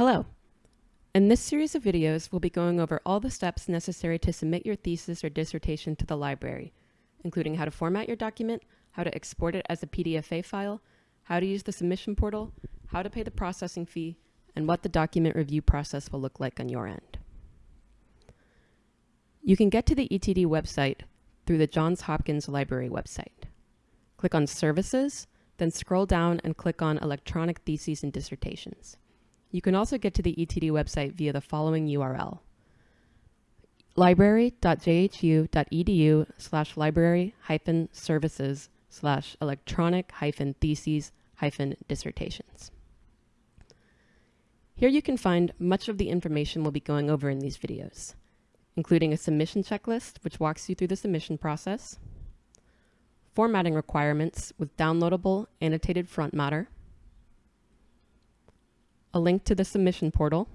Hello. In this series of videos, we'll be going over all the steps necessary to submit your thesis or dissertation to the library, including how to format your document, how to export it as a PDFA file, how to use the submission portal, how to pay the processing fee, and what the document review process will look like on your end. You can get to the ETD website through the Johns Hopkins Library website. Click on Services, then scroll down and click on Electronic Theses and Dissertations. You can also get to the ETD website via the following URL library.jhu.edu slash library hyphen services slash electronic hyphen theses hyphen dissertations. Here you can find much of the information we'll be going over in these videos, including a submission checklist, which walks you through the submission process, formatting requirements with downloadable annotated front matter, a link to the submission portal,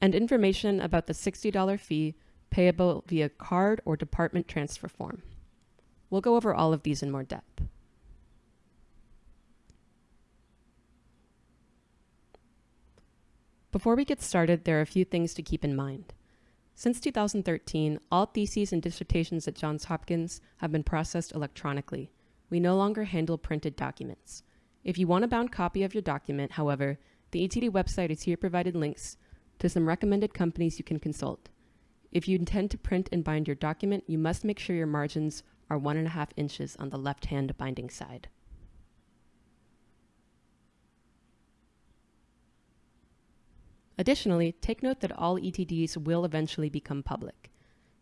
and information about the $60 fee payable via card or department transfer form. We'll go over all of these in more depth. Before we get started, there are a few things to keep in mind. Since 2013, all theses and dissertations at Johns Hopkins have been processed electronically, we no longer handle printed documents. If you want a bound copy of your document, however, the ETD website is here provided links to some recommended companies you can consult. If you intend to print and bind your document, you must make sure your margins are one and a half inches on the left-hand binding side. Additionally, take note that all ETDs will eventually become public.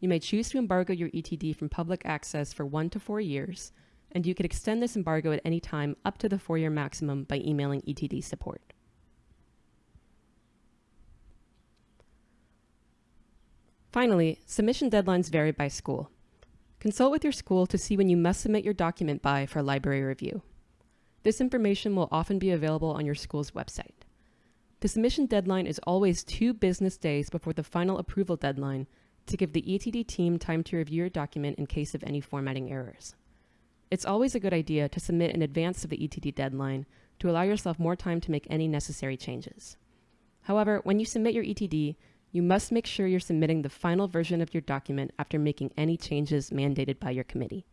You may choose to embargo your ETD from public access for one to four years, and you could extend this embargo at any time up to the four-year maximum by emailing ETD support. Finally, submission deadlines vary by school. Consult with your school to see when you must submit your document by for library review. This information will often be available on your school's website. The submission deadline is always two business days before the final approval deadline to give the ETD team time to review your document in case of any formatting errors. It's always a good idea to submit in advance of the ETD deadline to allow yourself more time to make any necessary changes. However, when you submit your ETD, you must make sure you're submitting the final version of your document after making any changes mandated by your committee.